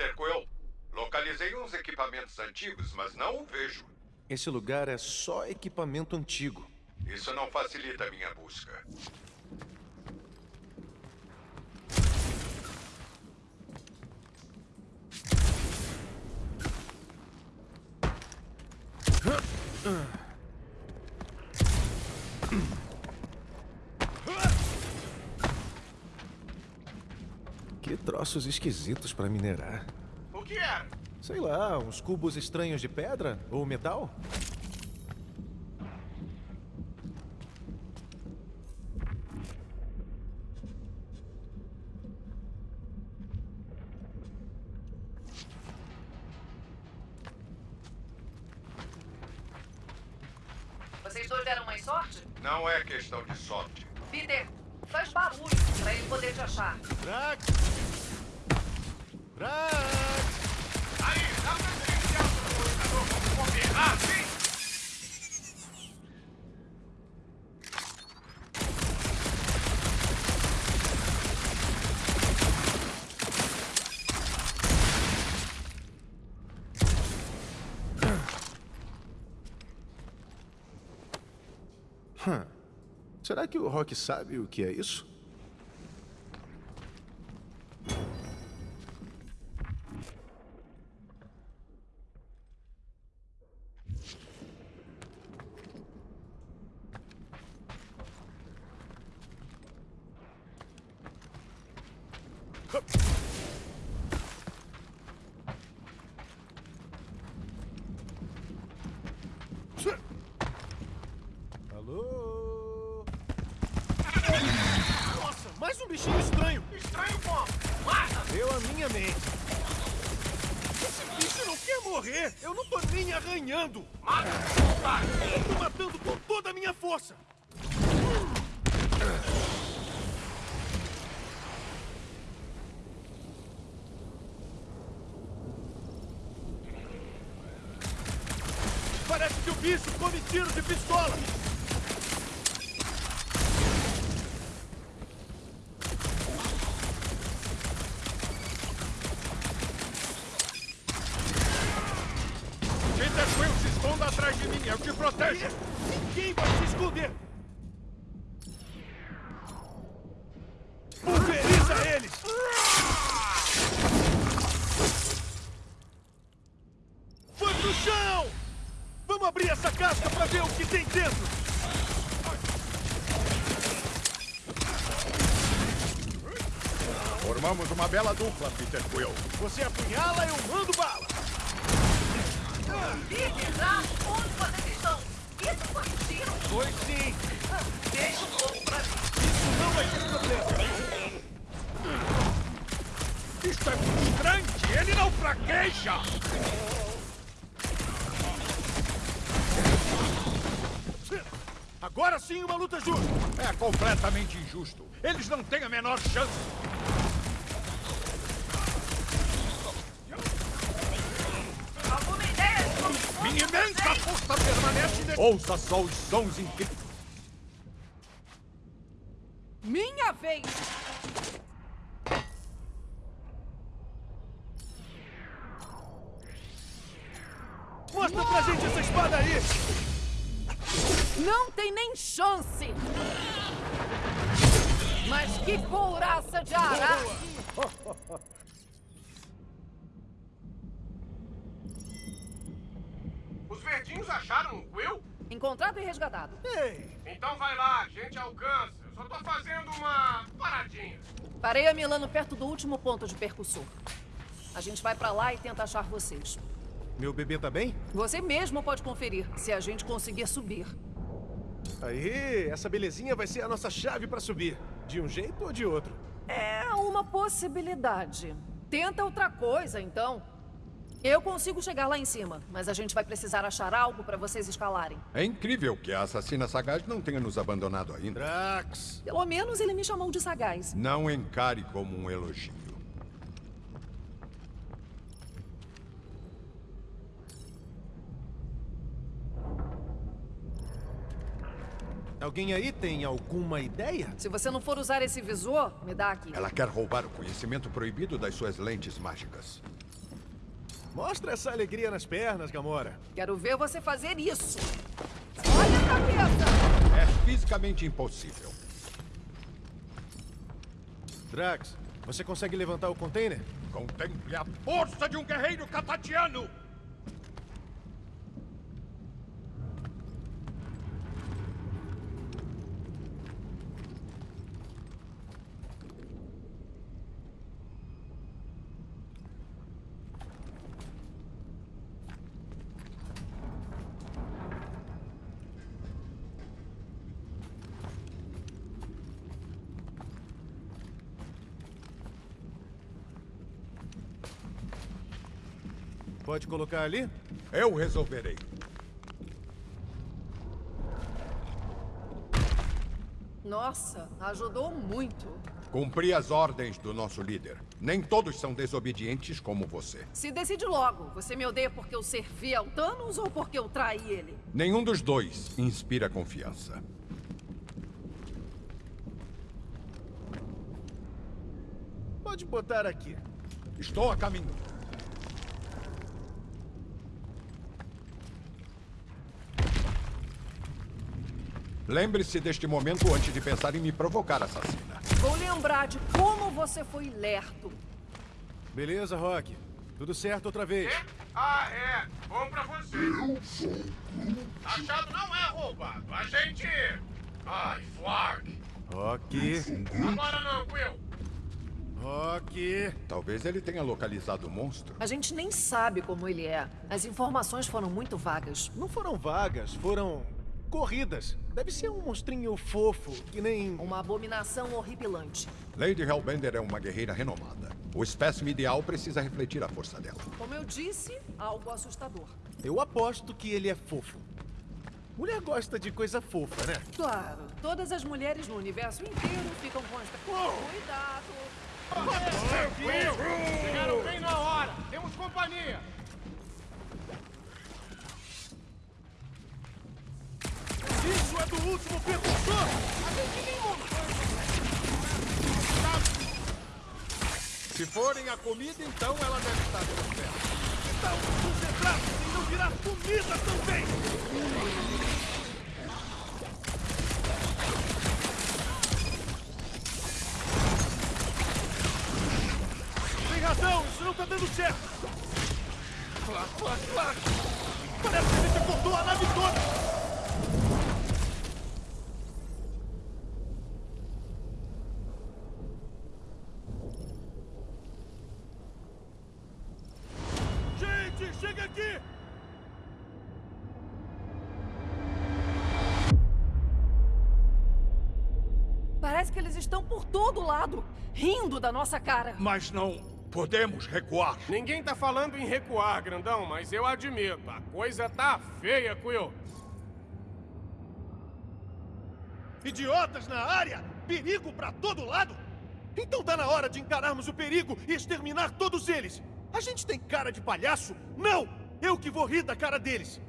Peter Quill, localizei uns equipamentos antigos, mas não o vejo. Esse lugar é só equipamento antigo. Isso não facilita a minha busca. Troços esquisitos pra minerar. O que era? Sei lá, uns cubos estranhos de pedra ou metal? Que o Rock sabe o que é isso? Alô? Nossa, mais um bichinho estranho! Estranho como? Mata! Deu a minha mente. Esse bicho não quer morrer! Eu não tô nem arranhando! Mata! Tô matando com toda a minha força! Parece que o bicho come tiro de pistola! Peter Quill, se esconda atrás de mim. Eu te protejo. Ninguém vai se esconder! Pulveriza eles! Foi pro chão! Vamos abrir essa casca pra ver o que tem dentro! Formamos uma bela dupla, Peter Quill. Você apunhala, eu mando bala! Peter, já? Onde vocês estão? Isso foi um tiro? Foi sim! Deixa um pouco pra mim. Isso não vai ter problema! Isto é frustrante. Ele não fraqueja. Agora sim uma luta justa! É completamente injusto. Eles não têm a menor chance. Alguma ideia de como Minha imensa força permanece... De... Ouça só os sons incríveis. Minha vez! Mostra pra gente essa espada aí! Não tem nem chance! Mas que couraça de ará! Os verdinhos acharam um Quill? Encontrado e resgatado. Ei! Então vai lá, a gente alcança. Eu só tô fazendo uma paradinha. Parei a Milano perto do último ponto de percussor. A gente vai pra lá e tenta achar vocês. Meu bebê tá bem? Você mesmo pode conferir, se a gente conseguir subir. Aí, essa belezinha vai ser a nossa chave pra subir. De um jeito ou de outro. É uma possibilidade. Tenta outra coisa, então. Eu consigo chegar lá em cima, mas a gente vai precisar achar algo para vocês escalarem. É incrível que a assassina sagaz não tenha nos abandonado ainda. Drax! Pelo menos ele me chamou de sagaz. Não encare como um elogio. Alguém aí tem alguma ideia? Se você não for usar esse visor, me dá aqui. Ela quer roubar o conhecimento proibido das suas lentes mágicas. Mostra essa alegria nas pernas, Gamora. Quero ver você fazer isso. Olha a cabeça! É fisicamente impossível. Drax, você consegue levantar o container? Contemple a força de um guerreiro catatiano! Pode colocar ali? Eu resolverei. Nossa, ajudou muito. Cumpri as ordens do nosso líder. Nem todos são desobedientes como você. Se decide logo. Você me odeia porque eu servi ao Thanos ou porque eu traí ele? Nenhum dos dois inspira confiança. Pode botar aqui. Estou a caminho. Lembre-se deste momento antes de pensar em me provocar, assassina. Vou lembrar de como você foi lerdo. Beleza, Rock. Tudo certo outra vez. Ah, é. Bom pra você. Achado não é roubado. A gente... Ai, Flark. Rock. Agora não, Quill. Rock. Talvez ele tenha localizado o monstro. A gente nem sabe como ele é. As informações foram muito vagas. Não foram vagas, foram corridas. Deve ser um monstrinho fofo, que nem... Uma abominação horripilante. Lady Hellbender é uma guerreira renomada. O espécime ideal precisa refletir a força dela. Como eu disse, algo assustador. Eu aposto que ele é fofo. Mulher gosta de coisa fofa, né? Claro, todas as mulheres no universo inteiro ficam com esta... Cuidado! Quill, chegaram bem na hora. Temos companhia. Isso é do último percussor! Se forem a comida, então ela deve estar por perto. Então, concentrado em não virar comida também! Tem razão, isso não tá dando certo! Clac, clac, clac! Parece que gente cortou a nave toda! Todo lado, rindo da nossa cara. Mas não podemos recuar. Ninguém tá falando em recuar, grandão, mas eu admito, a coisa tá feia, Quill. Idiotas na área! Perigo pra todo lado! Então tá na hora de encararmos o perigo e exterminar todos eles! A gente tem cara de palhaço? Não! Eu que vou rir da cara deles!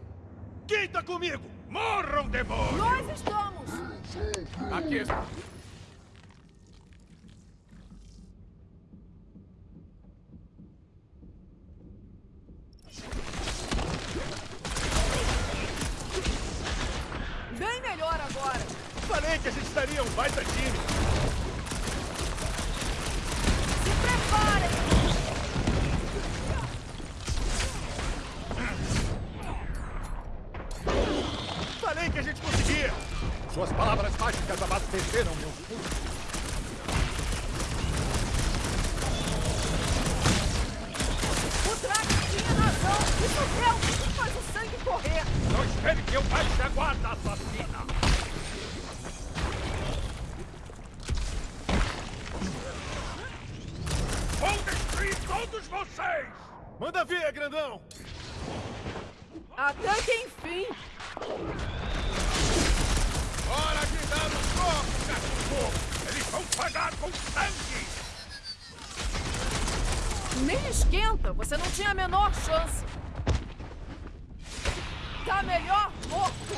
Quem tá comigo? Morram, demônio! Nós estamos! Aqui. Bem melhor agora! Falei que a gente estaria um baita time! Se preparem! Falei que a gente conseguia! Suas palavras mágicas abasteceram tinha razão! Isso realmente faz o sangue correr! Não espere que eu baixe a guarda, assassina! Vou destruir todos vocês! Manda ver, grandão! Até que enfim! Hora de dar o fogo, cachorro! Eles vão pagar com sangue! Nem esquenta, você não tinha a menor chance. Tá melhor morto!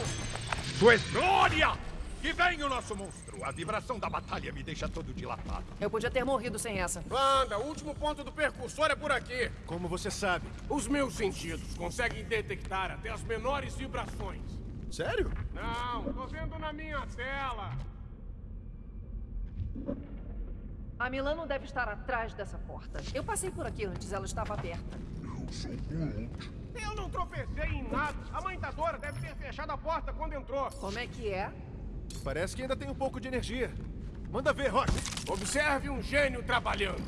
Sua glória! Que vem o nosso monstro! A vibração da batalha me deixa todo dilatado. Eu podia ter morrido sem essa. Anda, o último ponto do percursor é por aqui. Como você sabe? Os meus sentidos conseguem detectar até as menores vibrações. Sério? Não, tô vendo na minha tela. A Milano deve estar atrás dessa porta. Eu passei por aqui antes, ela estava aberta. Eu sou Groot. Eu não tropecei em nada. A mãe da Dora deve ter fechado a porta quando entrou. Como é que é? Parece que ainda tem um pouco de energia. Manda ver, Rock. Observe um gênio trabalhando.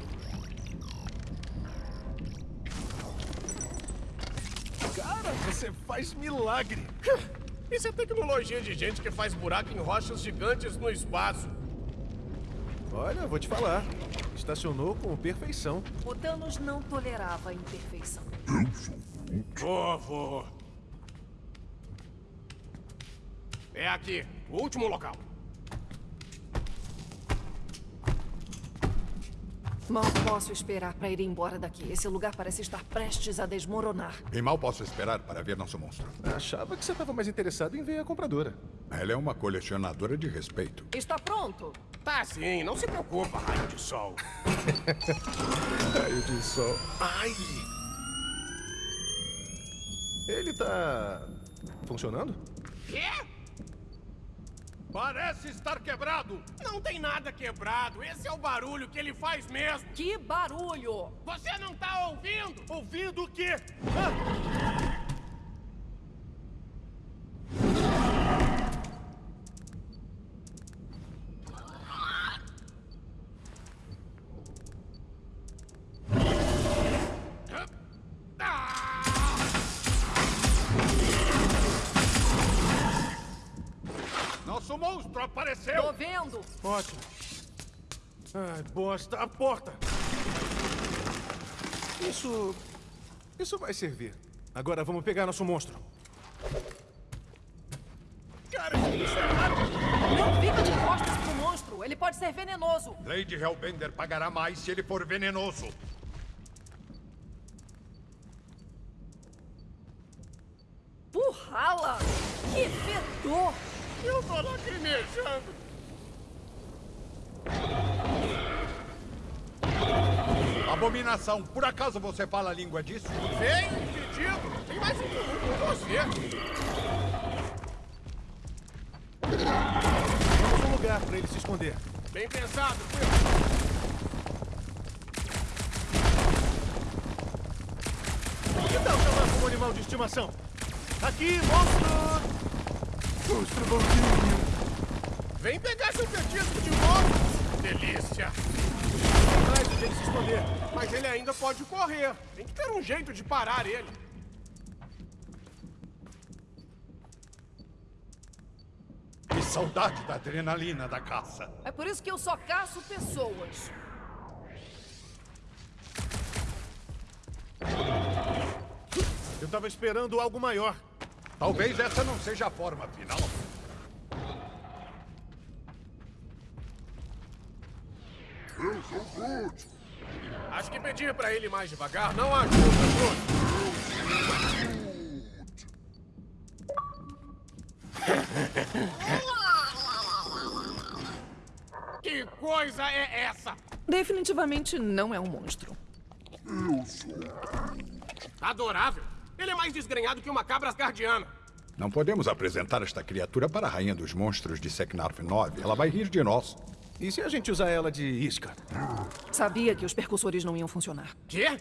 Cara, você faz milagre. Isso é tecnologia de gente que faz buraco em rochas gigantes no espaço. Olha, vou te falar. Estacionou com perfeição. O Thanos não tolerava a imperfeição. Eu sou. Vovô. É aqui, o último local. Mal posso esperar para ir embora daqui. Esse lugar parece estar prestes a desmoronar. E mal posso esperar para ver nosso monstro. Achava que você estava mais interessado em ver a compradora. Ela é uma colecionadora de respeito. Está pronto? Tá sim, não se preocupa, raio de sol. Raio de sol. Ai! Ele tá. funcionando? Quê? Parece estar quebrado! Não tem nada quebrado. Esse é o barulho que ele faz mesmo. Que barulho! Você não tá ouvindo? Ouvindo o quê? Ah! Ai, bosta, a porta! Isso. Isso vai servir. Agora vamos pegar nosso monstro. Cara, isso é! Não fica de costas pro monstro! Ele pode ser venenoso! Lady Hellbender pagará mais se ele for venenoso. Burrala! Que fedor! Eu tô lacrimejando. Abominação, por acaso você fala a língua disso? Vem, pedido. Tem mais um com você. Vamos um lugar pra ele se esconder. Bem pensado, Quill. Que tal chamar como animal de estimação? Aqui, monstro! Monstro bonzinho! Vem pegar seu petisco de novo. Delícia. Tem mais de ele se esconder. Mas ele ainda pode correr. Tem que ter um jeito de parar ele. Que saudade da adrenalina da caça. É por isso que eu só caço pessoas. Eu tava esperando algo maior. Talvez essa não seja a forma final. Eu sou Groot. Acho que pedir pra ele mais devagar não ajuda, Bruno. Que coisa é essa? Definitivamente não é um monstro. Eu sou Adorável. Ele é mais desgrenhado que uma cabra asgardiana. Não podemos apresentar esta criatura para a rainha dos monstros de Seknarf 9. Ela vai rir de nós. E se a gente usar ela de isca? Sabia que os percussores não iam funcionar. Quê?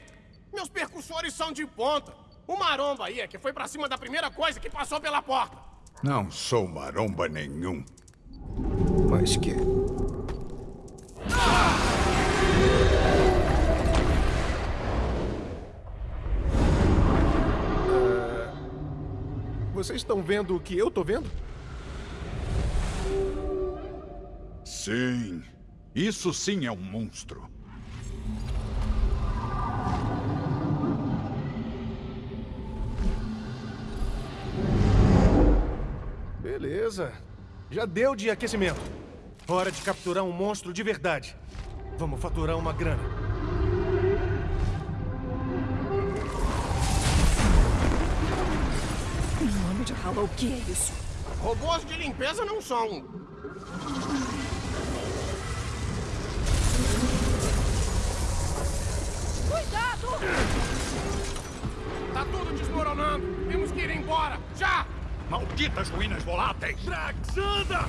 Meus percussores são de ponta. O maromba aí é que foi pra cima da primeira coisa que passou pela porta. Não sou maromba nenhum. Mas que. Ah, Vocês estão vendo o que eu tô vendo? Sim. Isso sim é um monstro. Beleza. Já deu de aquecimento. Hora de capturar um monstro de verdade. Vamos faturar uma grana. Em nome de Hallow, o que é isso? Robôs de limpeza não são. Cuidado! Tá tudo desmoronando. Temos que ir embora. Já! Malditas ruínas voláteis! Drax, anda!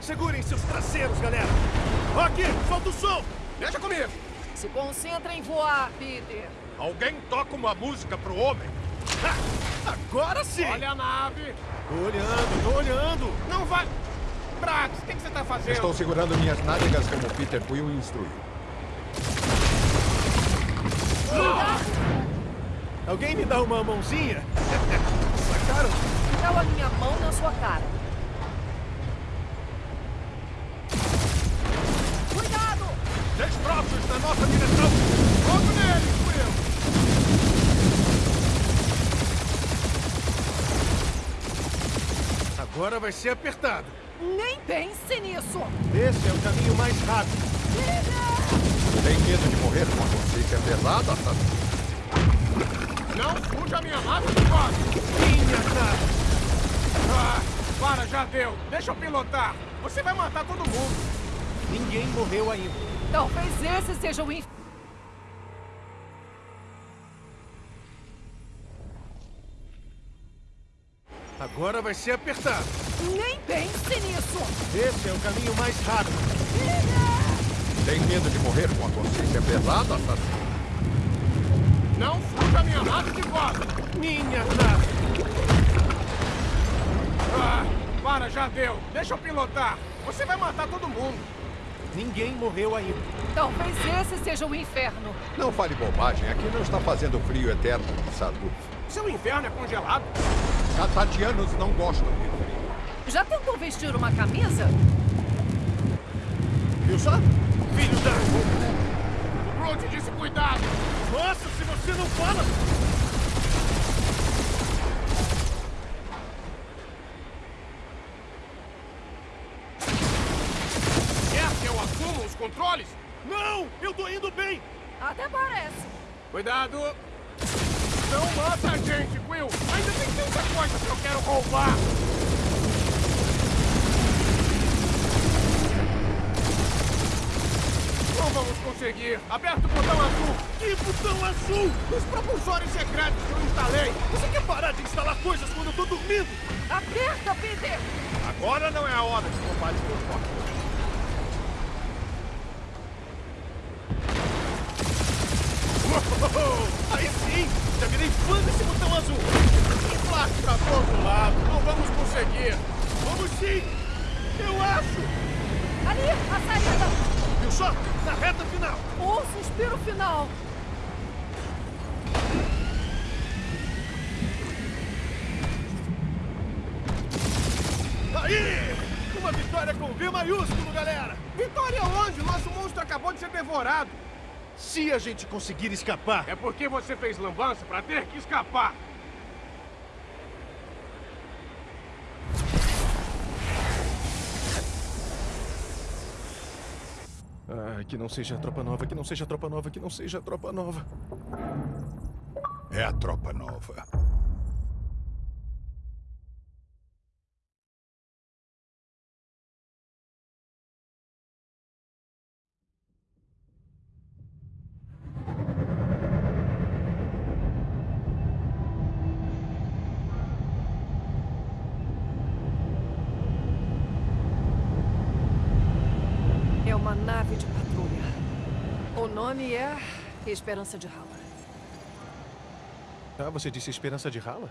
Segurem seus traseiros, galera! Aqui, solta o som! Deixa comigo. Se concentra em voar, Peter. Alguém toca uma música pro homem? Agora sim! Olha a nave. Tô olhando, tô olhando! Não vai... Brax, o que, que você tá fazendo? Estou segurando minhas nádegas como Peter Quill instruiu. Alguém me dá uma mãozinha? Sacaram? Dá a minha mão na sua cara. Cuidado! Destroços na nossa direção! Fogo nele, Quill. Agora vai ser apertado. Nem pense nisso! Esse é o caminho mais rápido. Tem medo de morrer com a consciência pesada? Não fuja a minha nave de volta. Minha nave! Ah, para, já deu. Deixa eu pilotar. Você vai matar todo mundo. Ninguém morreu ainda. Talvez esse seja o inferno. Agora vai ser apertado. Nem pense nisso! Esse é o caminho mais rápido. Tem medo de morrer com a consciência pesada, assassino? Não fuja a minha nave de volta. Minha nave! Ah, para, já deu. Deixa eu pilotar. Você vai matar todo mundo. Ninguém morreu ainda. Talvez esse seja o inferno. Não fale bobagem, aqui não está fazendo frio eterno Sadu. Seu inferno é congelado. Catatianos não gostam de frio. Já tentou vestir uma camisa? Viu só? Filho da... O Groot disse cuidado. Nossa, se você não fala... Quer que eu assuma os controles? Não! Eu tô indo bem! Até parece. Cuidado. Não mata a gente, Quill. Ainda tem tanta coisa que eu quero roubar. Não vamos conseguir. Aperta o botão azul. Que botão azul! Os propulsores secretos que eu instalei. Você quer parar de instalar coisas quando eu tô dormindo? Aperta, Peter! Agora não é a hora de roubar os meus Já virei fã desse botão azul! Inflate pra todo lado. Não vamos conseguir. Vamos sim! Eu acho! Ali, a saída! Viu só? Na reta final! O suspiro final! Aí! Uma vitória com V maiúsculo, galera! Vitória onde? Nosso monstro acabou de ser devorado. Se a gente conseguir escapar, É porque você fez lambança pra ter que escapar. Ah, que não seja a tropa nova, que não seja a tropa nova, que não seja a tropa nova. É a tropa nova. É uma nave de patrulha. O nome é Esperança de Hala. Ah, você disse Esperança de Rala?